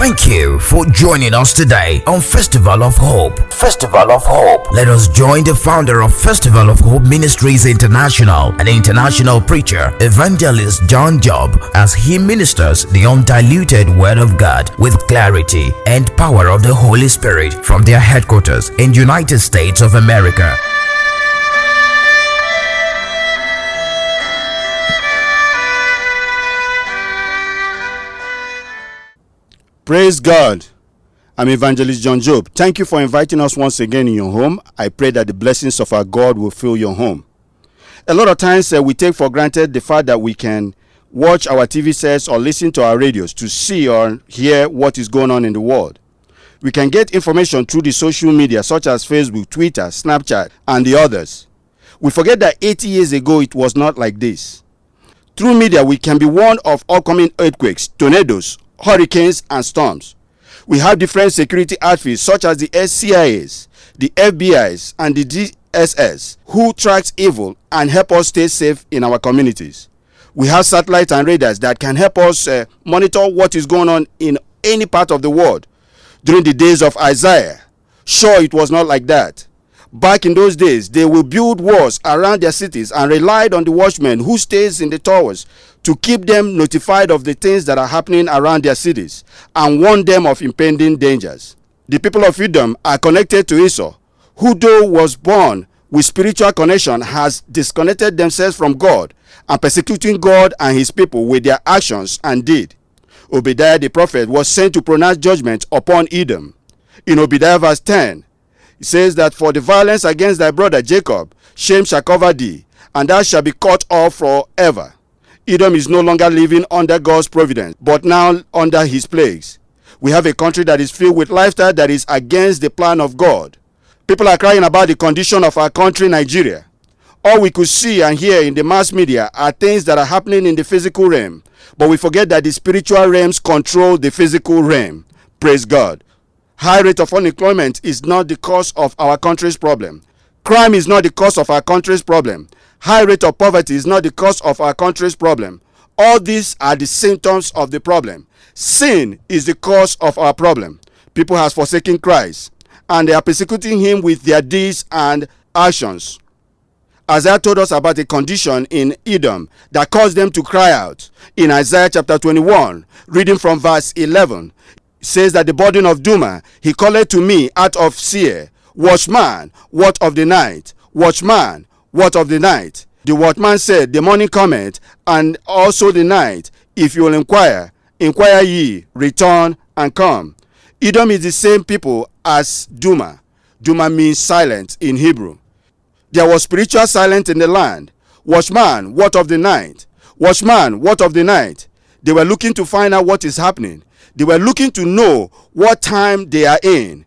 Thank you for joining us today on Festival of Hope. Festival of Hope. Let us join the founder of Festival of Hope Ministries International, an international preacher, evangelist John Job, as he ministers the undiluted Word of God with clarity and power of the Holy Spirit from their headquarters in United States of America. Praise God. I'm Evangelist John Job. Thank you for inviting us once again in your home. I pray that the blessings of our God will fill your home. A lot of times uh, we take for granted the fact that we can watch our TV sets or listen to our radios to see or hear what is going on in the world. We can get information through the social media such as Facebook, Twitter, Snapchat, and the others. We forget that 80 years ago it was not like this. Through media, we can be warned of upcoming earthquakes, tornadoes, hurricanes, and storms. We have different security outfits such as the SCIS, the FBIs, and the DSS who tracks evil and help us stay safe in our communities. We have satellites and radars that can help us uh, monitor what is going on in any part of the world. During the days of Isaiah, sure it was not like that. Back in those days, they will build walls around their cities and relied on the watchmen who stays in the towers to keep them notified of the things that are happening around their cities and warn them of impending dangers. The people of Edom are connected to Esau, who though was born with spiritual connection has disconnected themselves from God and persecuting God and his people with their actions and deed. Obadiah the prophet was sent to pronounce judgment upon Edom. In Obadiah verse 10, it says that for the violence against thy brother Jacob, shame shall cover thee, and thou shalt be cut off forever. Edom is no longer living under God's providence, but now under his plagues. We have a country that is filled with lifestyle that is against the plan of God. People are crying about the condition of our country, Nigeria. All we could see and hear in the mass media are things that are happening in the physical realm, but we forget that the spiritual realms control the physical realm. Praise God. High rate of unemployment is not the cause of our country's problem. Crime is not the cause of our country's problem. High rate of poverty is not the cause of our country's problem. All these are the symptoms of the problem. Sin is the cause of our problem. People have forsaken Christ and they are persecuting him with their deeds and actions. Isaiah told us about a condition in Edom that caused them to cry out. In Isaiah chapter 21, reading from verse 11, says that the burden of Duma, he called to me out of Seir, Watchman, what of the night? Watchman, what of the night? The watchman said, The morning cometh, and also the night. If you will inquire, inquire ye, return and come. Edom is the same people as Duma. Duma means silent in Hebrew. There was spiritual silence in the land. Watchman, what of the night? Watchman, what of the night? They were looking to find out what is happening. They were looking to know what time they are in.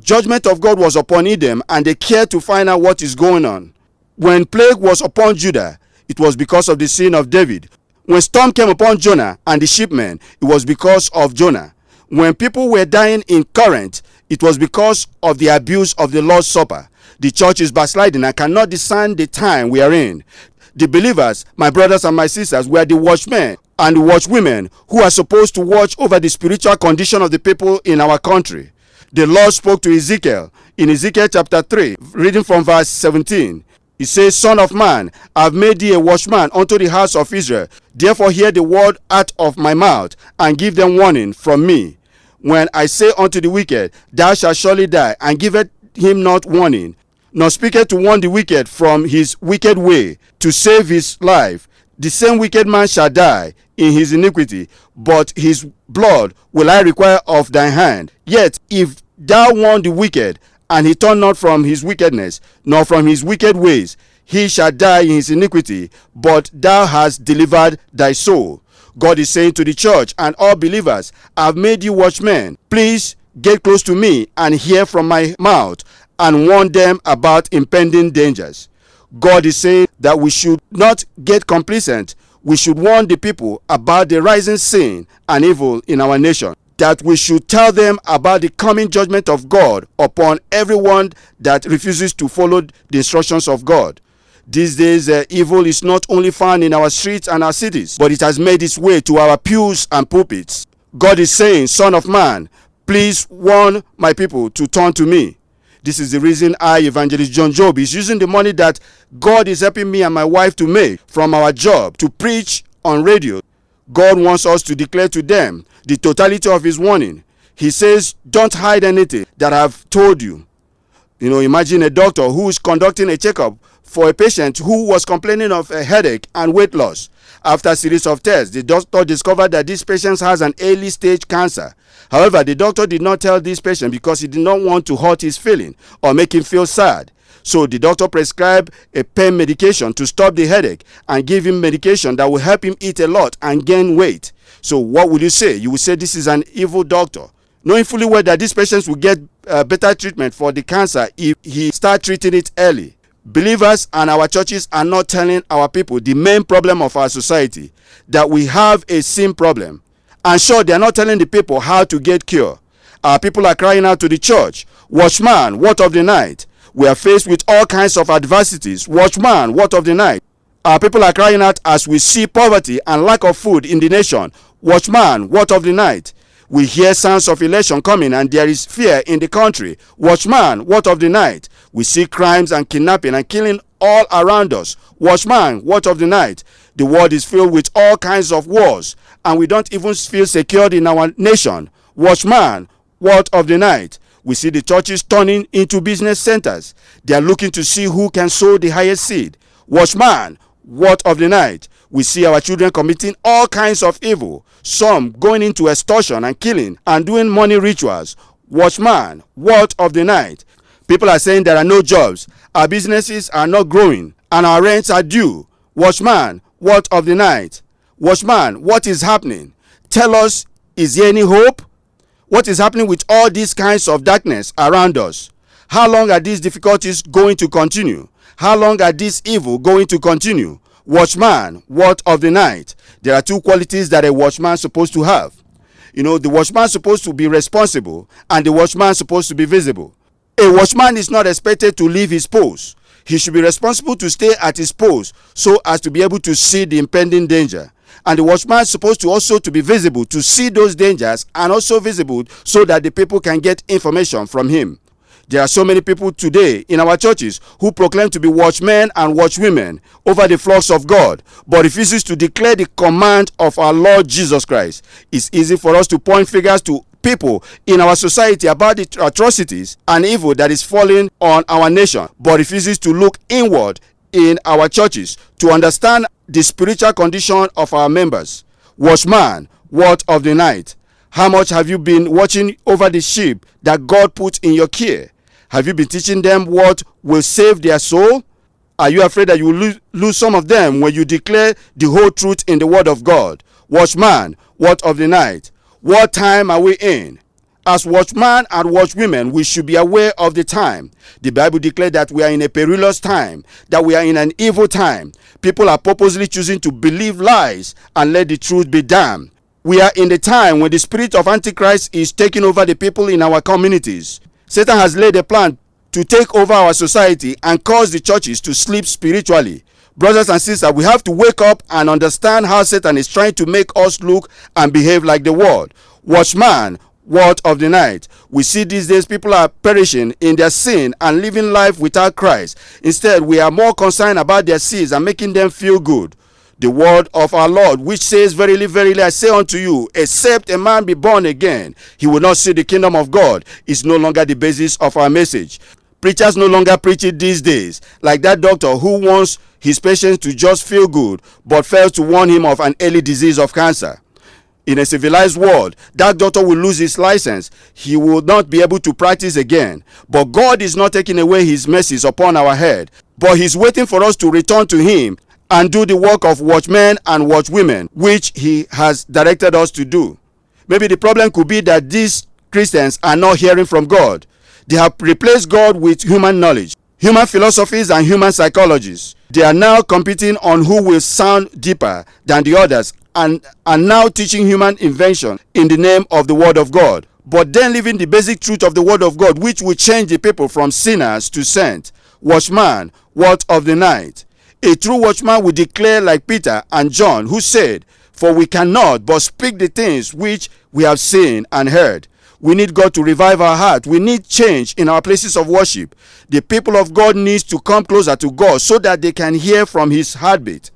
Judgment of God was upon Edom, and they cared to find out what is going on. When plague was upon Judah, it was because of the sin of David. When storm came upon Jonah and the shipmen, it was because of Jonah. When people were dying in Corinth, it was because of the abuse of the Lord's Supper. The church is backsliding and cannot discern the time we are in. The believers, my brothers and my sisters, were the watchmen and the watchwomen who are supposed to watch over the spiritual condition of the people in our country. The Lord spoke to Ezekiel in Ezekiel chapter 3, reading from verse 17. He says, Son of man, I have made thee a watchman unto the house of Israel. Therefore hear the word out of my mouth, and give them warning from me. When I say unto the wicked, Thou shalt surely die, and giveth him not warning, nor speaketh to warn the wicked from his wicked way, to save his life, the same wicked man shall die in his iniquity, but his blood will I require of thine hand. Yet if thou warn the wicked, and he turn not from his wickedness, nor from his wicked ways, he shall die in his iniquity, but thou hast delivered thy soul. God is saying to the church and all believers, I have made you watchmen. Please get close to me and hear from my mouth and warn them about impending dangers. God is saying that we should not get complacent. We should warn the people about the rising sin and evil in our nation that we should tell them about the coming judgment of God upon everyone that refuses to follow the instructions of God. These days, uh, evil is not only found in our streets and our cities, but it has made its way to our pews and pulpits. God is saying, Son of man, please warn my people to turn to me. This is the reason I, Evangelist John Job, is using the money that God is helping me and my wife to make from our job to preach on radio. God wants us to declare to them the totality of His warning. He says, Don't hide anything that I've told you. You know, imagine a doctor who is conducting a checkup for a patient who was complaining of a headache and weight loss. After a series of tests, the doctor discovered that this patient has an early stage cancer. However, the doctor did not tell this patient because he did not want to hurt his feeling or make him feel sad. So the doctor prescribed a pain medication to stop the headache and give him medication that will help him eat a lot and gain weight. So what would you say? You would say this is an evil doctor. Knowing fully well that these patients will get uh, better treatment for the cancer if he start treating it early. Believers and our churches are not telling our people the main problem of our society that we have a sin problem. And sure, they are not telling the people how to get cure. Our people are crying out to the church, Watchman, what of the night? We are faced with all kinds of adversities. Watchman, what of the night? Our people are crying out as we see poverty and lack of food in the nation. Watchman, what of the night? We hear sounds of election coming and there is fear in the country. Watchman, what of the night? We see crimes and kidnapping and killing all around us. Watchman, what of the night? The world is filled with all kinds of wars, and we don't even feel secured in our nation. Watchman, what of the night? We see the churches turning into business centers. They are looking to see who can sow the highest seed. Watchman, what of the night? We see our children committing all kinds of evil, some going into extortion and killing and doing money rituals. Watchman, what of the night? People are saying there are no jobs, our businesses are not growing, and our rents are due. Watchman, what of the night? Watchman, what is happening? Tell us, is there any hope? What is happening with all these kinds of darkness around us? How long are these difficulties going to continue? How long are this evil going to continue? Watchman, what of the night? There are two qualities that a watchman is supposed to have. You know, the watchman is supposed to be responsible and the watchman is supposed to be visible. A watchman is not expected to leave his post. He should be responsible to stay at his post so as to be able to see the impending danger. And the watchman is supposed to also to be visible to see those dangers and also visible so that the people can get information from him. There are so many people today in our churches who proclaim to be watchmen and watchwomen over the flocks of God, but refuses to declare the command of our Lord Jesus Christ. It's easy for us to point fingers to people in our society about the atrocities and evil that is falling on our nation, but refuses to look inward in our churches to understand the spiritual condition of our members. Watchman, what of the night? How much have you been watching over the sheep that God put in your care? Have you been teaching them what will save their soul? Are you afraid that you will lose, some of them when you declare the whole truth in the word of God? Watchman, what of the night? What time are we in? As watchmen and watchwomen, we should be aware of the time. The Bible declares that we are in a perilous time, that we are in an evil time. People are purposely choosing to believe lies and let the truth be damned. We are in the time when the spirit of Antichrist is taking over the people in our communities. Satan has laid a plan to take over our society and cause the churches to sleep spiritually. Brothers and sisters, we have to wake up and understand how Satan is trying to make us look and behave like the world. Watchman, what of the night? We see these days people are perishing in their sin and living life without Christ. Instead, we are more concerned about their sins and making them feel good. The word of our Lord, which says, Verily, verily, I say unto you, except a man be born again, he will not see the kingdom of God, is no longer the basis of our message. Preachers no longer preach it these days, like that doctor who wants his patients to just feel good but fails to warn him of an early disease of cancer. In a civilized world, that doctor will lose his license. He will not be able to practice again. But God is not taking away his mercies upon our head, but he's waiting for us to return to him and do the work of watchmen and watchwomen, which he has directed us to do. Maybe the problem could be that these Christians are not hearing from God. They have replaced God with human knowledge, human philosophies, and human psychologies. They are now competing on who will sound deeper than the others and are now teaching human invention in the name of the Word of God. But then leaving the basic truth of the Word of God, which will change the people from sinners to saints. Watchman, what of the night? A true watchman will declare like Peter and John, who said, For we cannot but speak the things which we have seen and heard. We need God to revive our heart. We need change in our places of worship. The people of God needs to come closer to God so that they can hear from his heartbeat.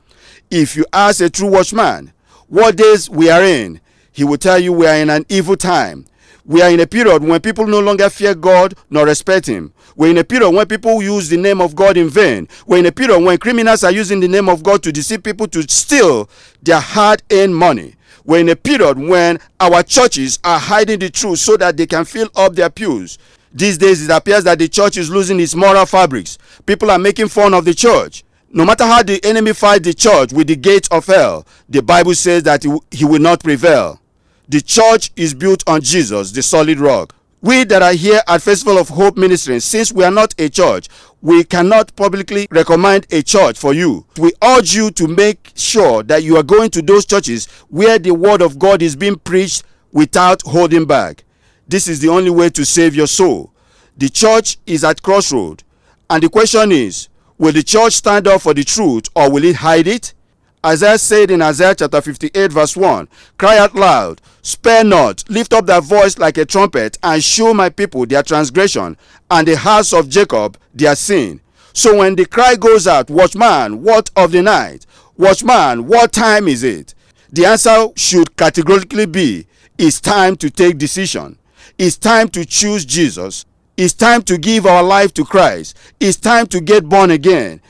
If you ask a true watchman what days we are in, he will tell you we are in an evil time. We are in a period when people no longer fear God nor respect him. We're in a period when people use the name of God in vain. We're in a period when criminals are using the name of God to deceive people to steal their hard earned money. We're in a period when our churches are hiding the truth so that they can fill up their pews. These days, it appears that the church is losing its moral fabrics. People are making fun of the church. No matter how the enemy fights the church with the gates of hell, the Bible says that he will not prevail. The church is built on Jesus, the solid rock. We that are here at Festival of Hope Ministry, since we are not a church, we cannot publicly recommend a church for you. We urge you to make sure that you are going to those churches where the word of God is being preached without holding back. This is the only way to save your soul. The church is at crossroad, and the question is, will the church stand up for the truth or will it hide it? Isaiah said in Isaiah chapter 58 verse 1, Cry out loud, spare not, lift up thy voice like a trumpet, and show my people their transgression, and the house of Jacob their sin. So when the cry goes out, Watchman, what of the night? Watchman, what time is it? The answer should categorically be, It's time to take decision. It's time to choose Jesus. It's time to give our life to Christ. It's time to get born again.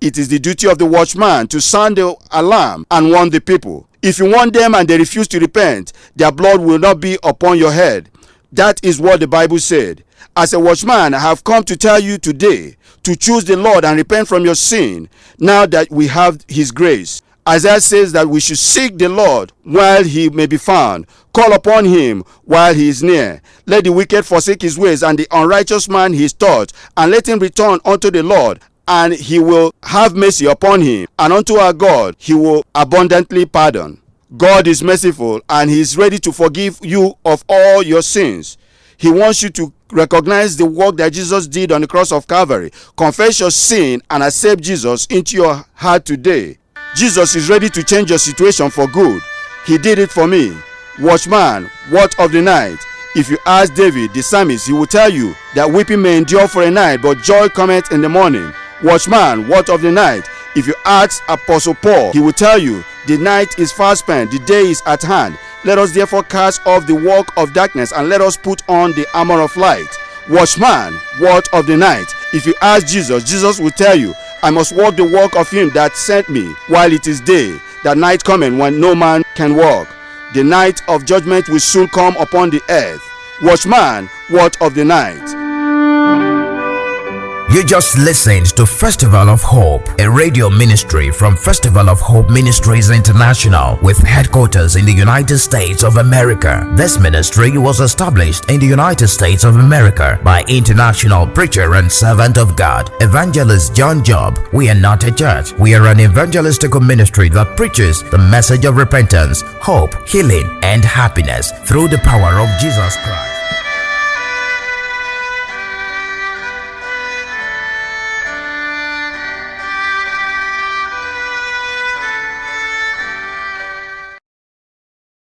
It is the duty of the watchman to sound the alarm and warn the people. If you warn them and they refuse to repent, their blood will not be upon your head. That is what the Bible said. As a watchman, I have come to tell you today to choose the Lord and repent from your sin now that we have his grace. Isaiah says that we should seek the Lord while he may be found, call upon him while he is near. Let the wicked forsake his ways and the unrighteous man his thoughts, and let him return unto the Lord, and he will have mercy upon him, and unto our God he will abundantly pardon. God is merciful and he is ready to forgive you of all your sins. He wants you to recognize the work that Jesus did on the cross of Calvary. Confess your sin and accept Jesus into your heart today. Jesus is ready to change your situation for good. He did it for me. Watchman, what of the night? If you ask David, the psalmist, he will tell you that weeping may endure for a night, but joy cometh in the morning. Watchman, what of the night? If you ask Apostle Paul, he will tell you, the night is fast spent, the day is at hand. Let us therefore cast off the work of darkness and let us put on the armor of light. Watchman, what of the night? If you ask Jesus, Jesus will tell you, I must walk the walk of him that sent me while it is day, that night coming when no man can walk. The night of judgment will soon come upon the earth. Watchman, what of the night? You just listened to Festival of Hope, a radio ministry from Festival of Hope Ministries International with headquarters in the United States of America. This ministry was established in the United States of America by international preacher and servant of God, Evangelist John Job. We are not a church. We are an evangelistical ministry that preaches the message of repentance, hope, healing, and happiness through the power of Jesus Christ.